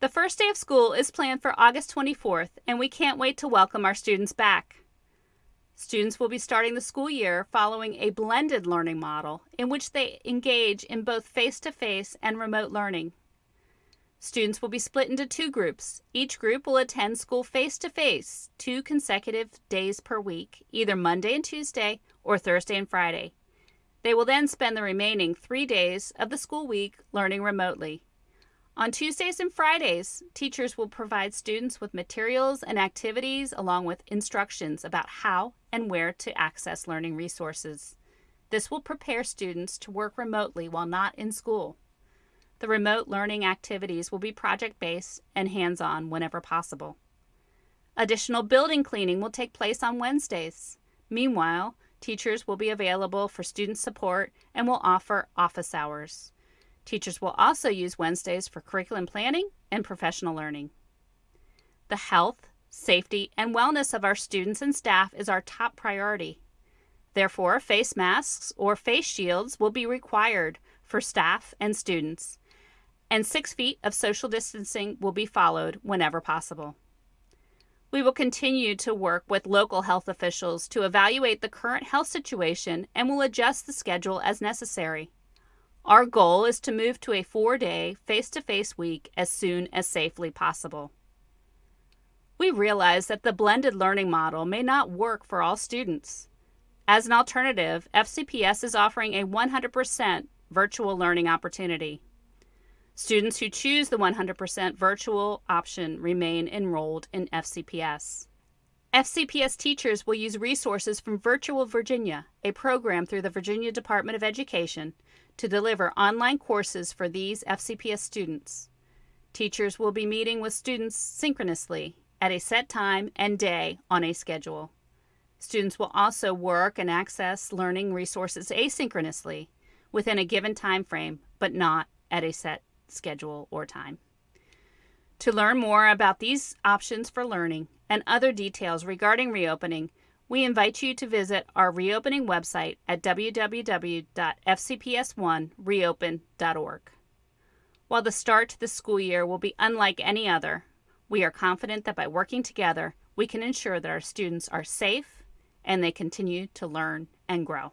The first day of school is planned for August 24th, and we can't wait to welcome our students back. Students will be starting the school year following a blended learning model in which they engage in both face to face and remote learning. Students will be split into two groups. Each group will attend school face to face two consecutive days per week, either Monday and Tuesday or Thursday and Friday. They will then spend the remaining three days of the school week learning remotely. On Tuesdays and Fridays, teachers will provide students with materials and activities along with instructions about how and where to access learning resources. This will prepare students to work remotely while not in school. The remote learning activities will be project based and hands on whenever possible. Additional building cleaning will take place on Wednesdays. Meanwhile, teachers will be available for student support and will offer office hours. Teachers will also use Wednesdays for curriculum planning and professional learning. The health, safety, and wellness of our students and staff is our top priority. Therefore, face masks or face shields will be required for staff and students and six feet of social distancing will be followed whenever possible. We will continue to work with local health officials to evaluate the current health situation and will adjust the schedule as necessary. Our goal is to move to a four day face to face week as soon as safely possible. We realize that the blended learning model may not work for all students. As an alternative, FCPS is offering a 100% virtual learning opportunity. Students who choose the 100% virtual option remain enrolled in FCPS. FCPS teachers will use resources from Virtual Virginia, a program through the Virginia Department of Education, to deliver online courses for these FCPS students. Teachers will be meeting with students synchronously at a set time and day on a schedule. Students will also work and access learning resources asynchronously within a given time frame, but not at a set schedule, or time. To learn more about these options for learning and other details regarding reopening, we invite you to visit our reopening website at www.fcps1reopen.org. While the start to the school year will be unlike any other, we are confident that by working together, we can ensure that our students are safe and they continue to learn and grow.